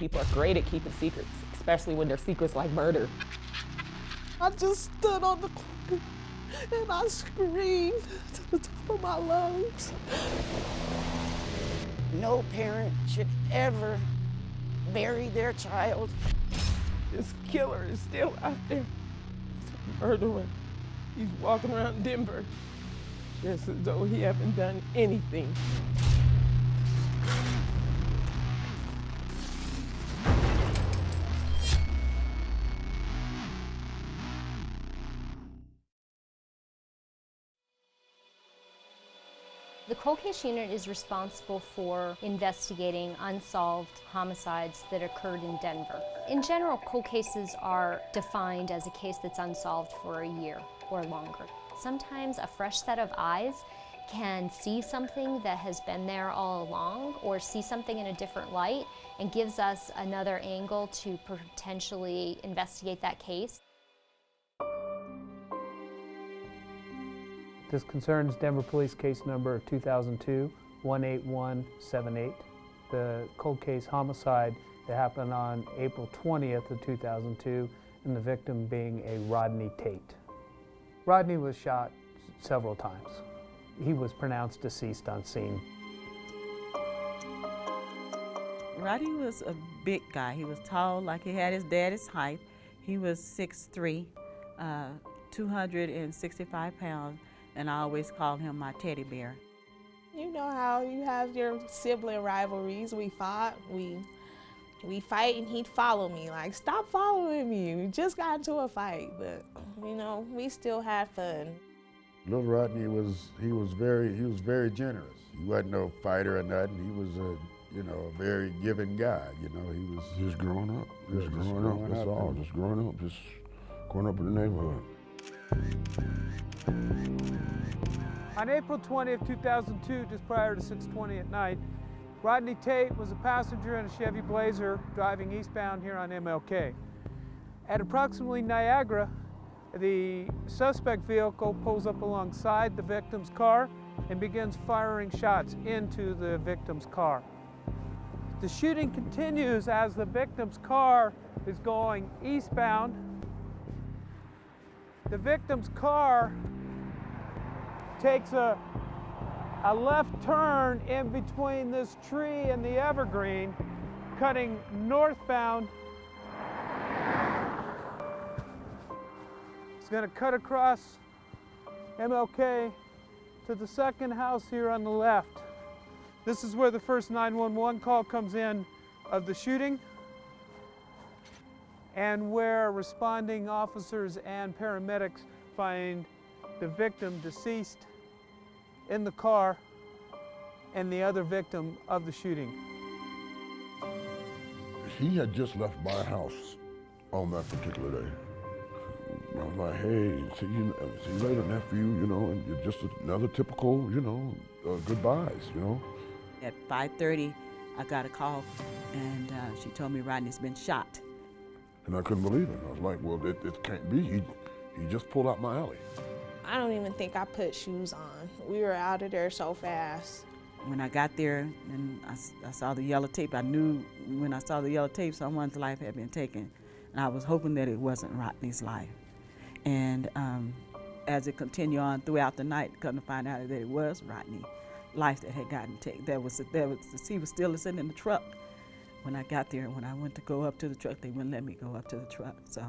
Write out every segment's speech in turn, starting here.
People are great at keeping secrets, especially when they're secrets like murder. I just stood on the corner and I screamed to the top of my lungs. No parent should ever bury their child. This killer is still out there. He's a murderer. He's walking around Denver just as though he haven't done anything. The Cold Case Unit is responsible for investigating unsolved homicides that occurred in Denver. In general, cold cases are defined as a case that's unsolved for a year or longer. Sometimes a fresh set of eyes can see something that has been there all along or see something in a different light and gives us another angle to potentially investigate that case. This concerns Denver Police Case Number 2002-18178, the cold case homicide that happened on April 20th of 2002, and the victim being a Rodney Tate. Rodney was shot several times. He was pronounced deceased on scene. Rodney was a big guy. He was tall, like he had his daddy's height. He was 6'3", uh, 265 pounds and I always called him my teddy bear. You know how you have your sibling rivalries. We fought, we we fight, and he'd follow me. Like, stop following me. We just got into a fight, but you know, we still had fun. Little Rodney was he was very he was very generous. He wasn't no fighter or nothing. He was a you know a very giving guy. You know he was just growing up, just, just growing, growing up. That's up all. Just growing up, just growing up in the neighborhood. On April 20th, 2002, just prior to 6.20 at night, Rodney Tate was a passenger in a Chevy Blazer driving eastbound here on MLK. At approximately Niagara, the suspect vehicle pulls up alongside the victim's car and begins firing shots into the victim's car. The shooting continues as the victim's car is going eastbound. The victim's car takes a, a left turn in between this tree and the evergreen, cutting northbound. It's going to cut across MLK to the second house here on the left. This is where the first 911 call comes in of the shooting and where responding officers and paramedics find the victim deceased in the car and the other victim of the shooting. He had just left my house on that particular day. I was like, hey, see you, see you later, nephew, you know, and you're just another typical, you know, uh, goodbyes, you know. At 5.30, I got a call, and uh, she told me Rodney's been shot. And I couldn't believe it. I was like, well, it, it can't be. He, he just pulled out my alley. I don't even think I put shoes on. We were out of there so fast. When I got there and I, I, saw the yellow tape, I knew when I saw the yellow tape someone's life had been taken. And I was hoping that it wasn't Rodney's life. And um, as it continued on throughout the night, come to find out that it was Rodney's life that had gotten taken. There was, there was, he was still sitting in the truck when I got there. When I went to go up to the truck, they wouldn't let me go up to the truck. So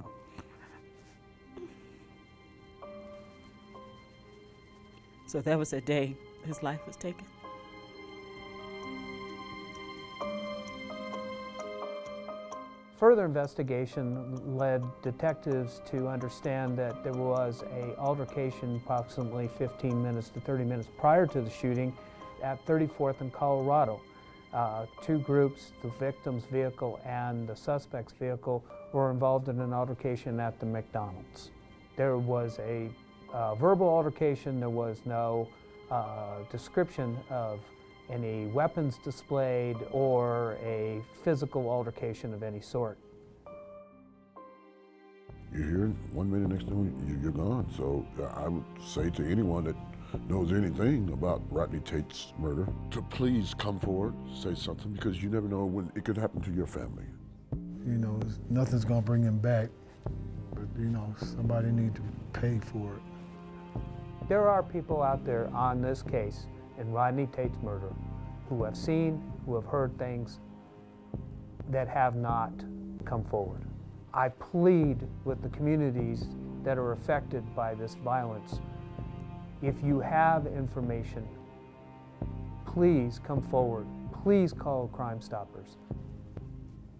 So that was the day his life was taken. Further investigation led detectives to understand that there was a altercation approximately 15 minutes to 30 minutes prior to the shooting at 34th and Colorado. Uh, two groups, the victim's vehicle and the suspect's vehicle, were involved in an altercation at the McDonald's. There was a uh, verbal altercation. There was no uh, description of any weapons displayed or a physical altercation of any sort. You're here, one minute next thing you're gone. So uh, I would say to anyone that knows anything about Rodney Tate's murder to please come forward, say something, because you never know when it could happen to your family. you know, nothing's gonna bring him back. But you know, somebody need to pay for it. There are people out there on this case in Rodney Tate's murder who have seen, who have heard things that have not come forward. I plead with the communities that are affected by this violence. If you have information, please come forward. Please call Crime Stoppers.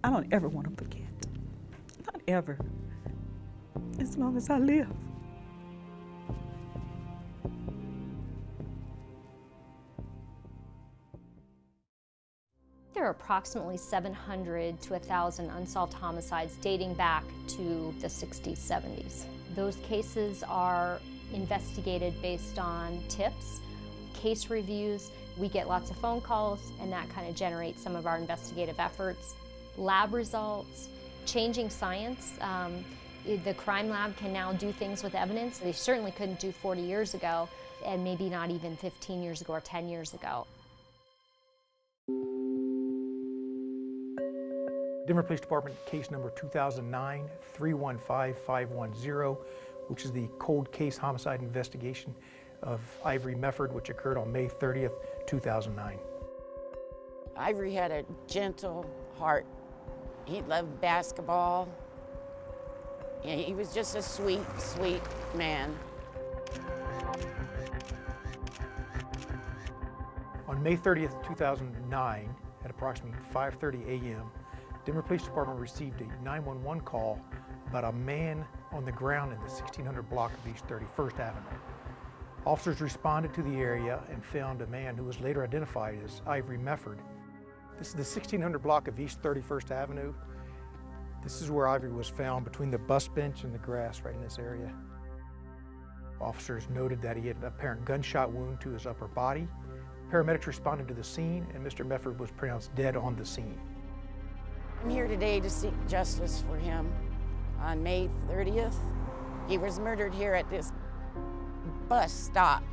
I don't ever want to forget. Not ever. As long as I live. There are approximately 700 to 1,000 unsolved homicides dating back to the 60s, 70s. Those cases are investigated based on tips, case reviews. We get lots of phone calls, and that kind of generates some of our investigative efforts. Lab results, changing science. Um, the crime lab can now do things with evidence they certainly couldn't do 40 years ago, and maybe not even 15 years ago or 10 years ago. Denver Police Department case number 2009-315510, which is the cold case homicide investigation of Ivory Mefford, which occurred on May 30th, 2009. Ivory had a gentle heart. He loved basketball. Yeah, he was just a sweet, sweet man. On May 30th, 2009, at approximately 5.30 a.m., Denver Police Department received a 911 call about a man on the ground in the 1600 block of East 31st Avenue. Officers responded to the area and found a man who was later identified as Ivory Mefford. This is the 1600 block of East 31st Avenue. This is where Ivory was found between the bus bench and the grass right in this area. Officers noted that he had an apparent gunshot wound to his upper body. Paramedics responded to the scene and Mr. Mefford was pronounced dead on the scene. I'm here today to seek justice for him. On May 30th, he was murdered here at this bus stop.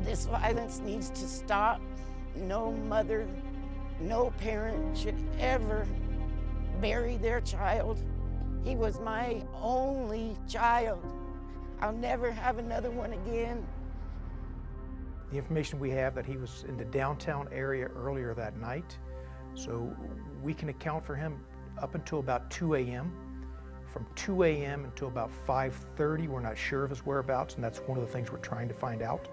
This violence needs to stop. No mother, no parent should ever bury their child. He was my only child. I'll never have another one again. The information we have that he was in the downtown area earlier that night, so we can account for him up until about 2 a.m. From 2 a.m. until about 5.30, we're not sure of his whereabouts, and that's one of the things we're trying to find out.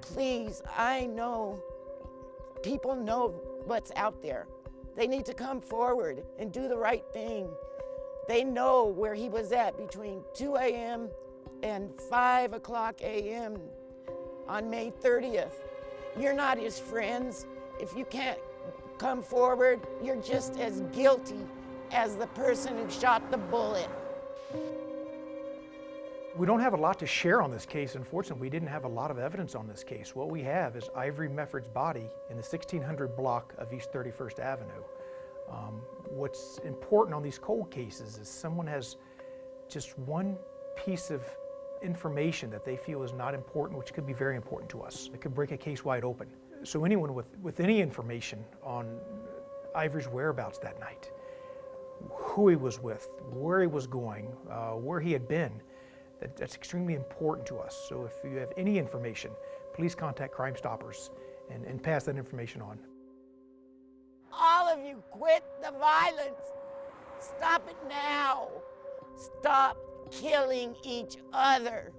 Please, I know people know what's out there. They need to come forward and do the right thing. They know where he was at between 2 a.m. and 5 o'clock a.m. on May 30th. You're not his friends. If you can't come forward, you're just as guilty as the person who shot the bullet. We don't have a lot to share on this case. Unfortunately, we didn't have a lot of evidence on this case. What we have is Ivory Mefford's body in the 1600 block of East 31st Avenue. Um, what's important on these cold cases is someone has just one piece of information that they feel is not important, which could be very important to us. It could break a case wide open. So anyone with, with any information on Ivory's whereabouts that night, who he was with, where he was going, uh, where he had been, that, that's extremely important to us. So if you have any information, please contact Crime Stoppers and, and pass that information on. All of you quit the violence. Stop it now. Stop killing each other.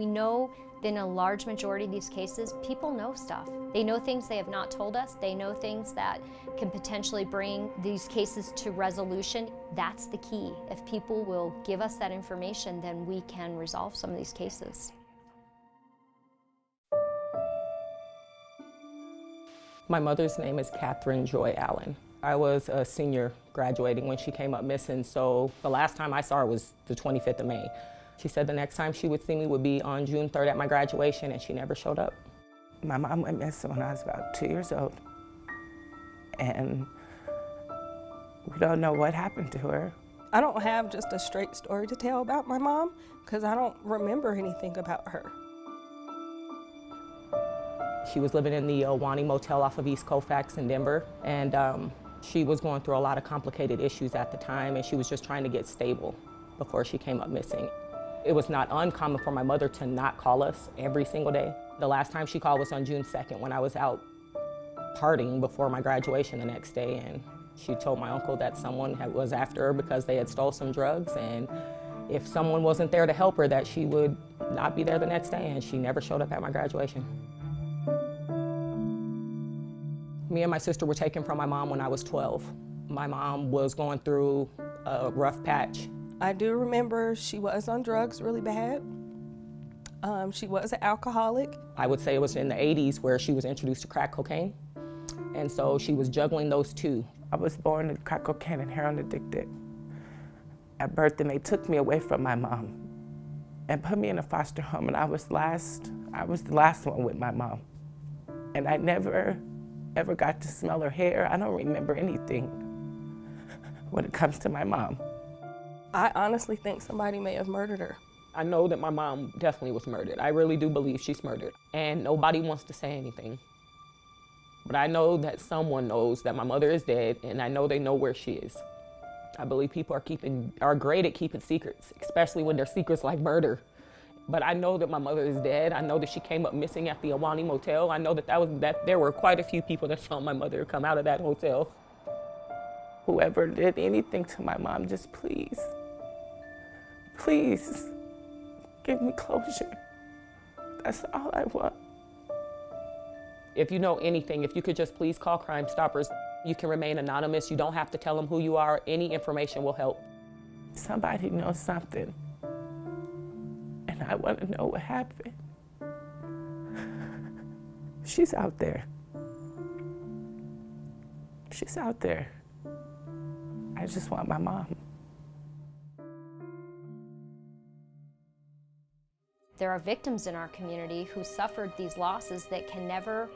We know that in a large majority of these cases, people know stuff. They know things they have not told us. They know things that can potentially bring these cases to resolution. That's the key. If people will give us that information, then we can resolve some of these cases. My mother's name is Catherine Joy Allen. I was a senior graduating when she came up missing, so the last time I saw her was the 25th of May. She said the next time she would see me would be on June 3rd at my graduation, and she never showed up. My mom went missing when I was about two years old, and we don't know what happened to her. I don't have just a straight story to tell about my mom because I don't remember anything about her. She was living in the Ahwahnee Motel off of East Colfax in Denver, and um, she was going through a lot of complicated issues at the time, and she was just trying to get stable before she came up missing. It was not uncommon for my mother to not call us every single day. The last time she called was on June 2nd when I was out partying before my graduation the next day, and she told my uncle that someone had, was after her because they had stole some drugs, and if someone wasn't there to help her, that she would not be there the next day, and she never showed up at my graduation. Me and my sister were taken from my mom when I was 12. My mom was going through a rough patch. I do remember she was on drugs really bad. Um, she was an alcoholic. I would say it was in the 80s where she was introduced to crack cocaine. And so she was juggling those two. I was born to crack cocaine and heroin addicted. At birth, and they took me away from my mom and put me in a foster home. And I was last, I was the last one with my mom. And I never, ever got to smell her hair. I don't remember anything when it comes to my mom. I honestly think somebody may have murdered her. I know that my mom definitely was murdered. I really do believe she's murdered. And nobody wants to say anything. But I know that someone knows that my mother is dead, and I know they know where she is. I believe people are keeping are great at keeping secrets, especially when they're secrets like murder. But I know that my mother is dead. I know that she came up missing at the Ahwahnee Motel. I know that, that, was, that there were quite a few people that saw my mother come out of that hotel. Whoever did anything to my mom, just please, please give me closure. That's all I want. If you know anything, if you could just please call Crime Stoppers. You can remain anonymous. You don't have to tell them who you are. Any information will help. Somebody knows something. And I want to know what happened. She's out there. She's out there. I just want my mom. There are victims in our community who suffered these losses that can never,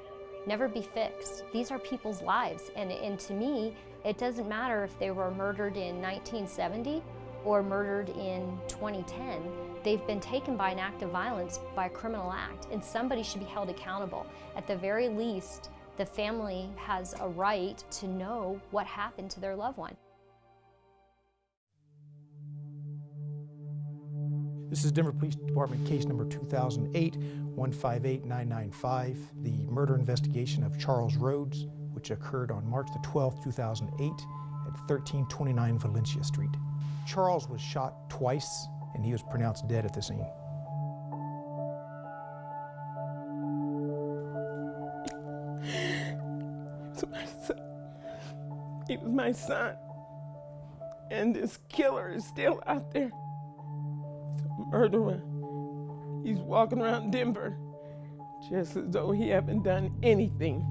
never be fixed. These are people's lives, and, and to me, it doesn't matter if they were murdered in 1970 or murdered in 2010. They've been taken by an act of violence, by a criminal act, and somebody should be held accountable. At the very least, the family has a right to know what happened to their loved one. This is Denver Police Department case number 2008-158995, the murder investigation of Charles Rhodes, which occurred on March the 12th, 2008 at 1329 Valentia Street. Charles was shot twice and he was pronounced dead at the scene. He was my son. He was my son. And this killer is still out there. Murderer. He's walking around Denver just as though he haven't done anything.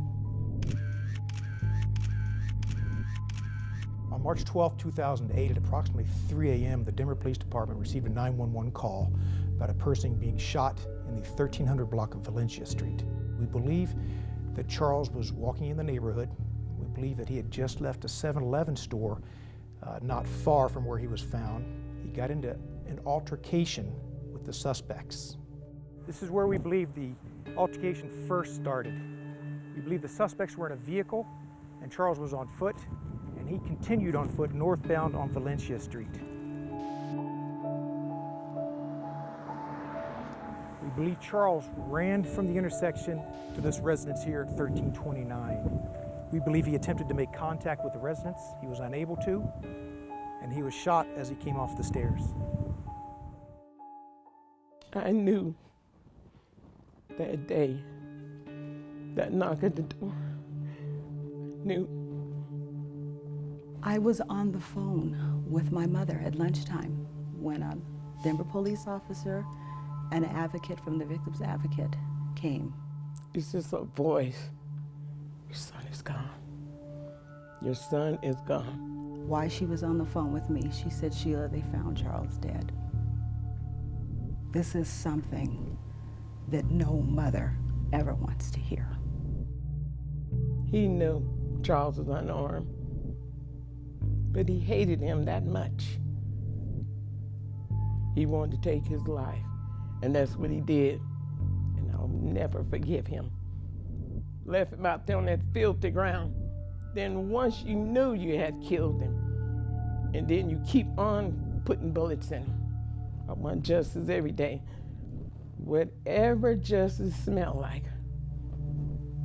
On March 12, 2008, at approximately 3 a.m., the Denver Police Department received a 911 call about a person being shot in the 1300 block of Valentia Street. We believe that Charles was walking in the neighborhood. We believe that he had just left a 7-Eleven store uh, not far from where he was found. He got into an altercation with the suspects. This is where we believe the altercation first started. We believe the suspects were in a vehicle and Charles was on foot and he continued on foot northbound on Valentia Street. We believe Charles ran from the intersection to this residence here at 1329. We believe he attempted to make contact with the residents. He was unable to, and he was shot as he came off the stairs. I knew that day, that knock at the door, knew I was on the phone with my mother at lunchtime when a Denver police officer and an advocate from the Victims Advocate came. It's just a voice. Your son is gone. Your son is gone. Why she was on the phone with me, she said, Sheila, they found Charles dead. This is something that no mother ever wants to hear. He knew Charles was unarmed, but he hated him that much he wanted to take his life. And that's what he did. And I'll never forgive him. Left him out there on that filthy ground. Then once you knew you had killed him, and then you keep on putting bullets in him. I want justice every day. Whatever justice smell like,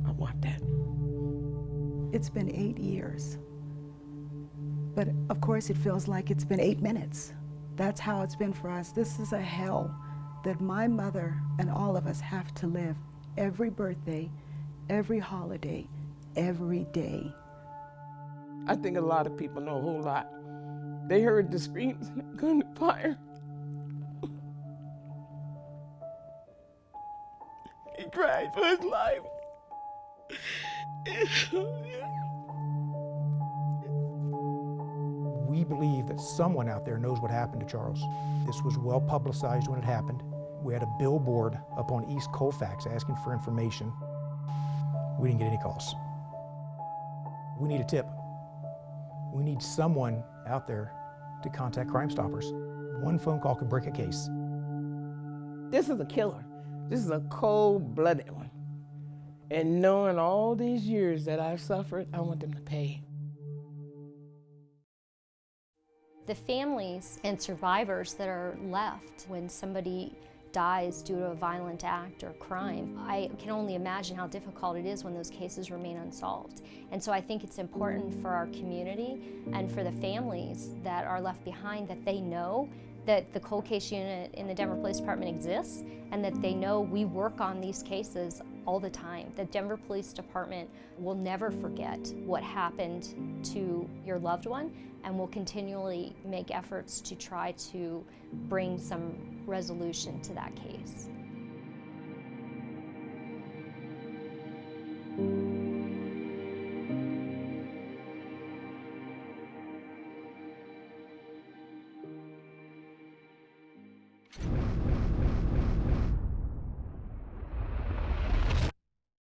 I want that. It's been eight years. But of course, it feels like it's been eight minutes. That's how it's been for us. This is a hell that my mother and all of us have to live every birthday, every holiday, every day. I think a lot of people know a whole lot. They heard the screams and gunfire. Cried for his life. We believe that someone out there knows what happened to Charles. This was well publicized when it happened. We had a billboard up on East Colfax asking for information. We didn't get any calls. We need a tip. We need someone out there to contact Crime Stoppers. One phone call could break a case. This is a killer. This is a cold-blooded one. And knowing all these years that I've suffered, I want them to pay. The families and survivors that are left when somebody dies due to a violent act or crime, I can only imagine how difficult it is when those cases remain unsolved. And so I think it's important for our community and for the families that are left behind that they know that the cold case unit in the Denver Police Department exists and that they know we work on these cases all the time. The Denver Police Department will never forget what happened to your loved one and will continually make efforts to try to bring some resolution to that case.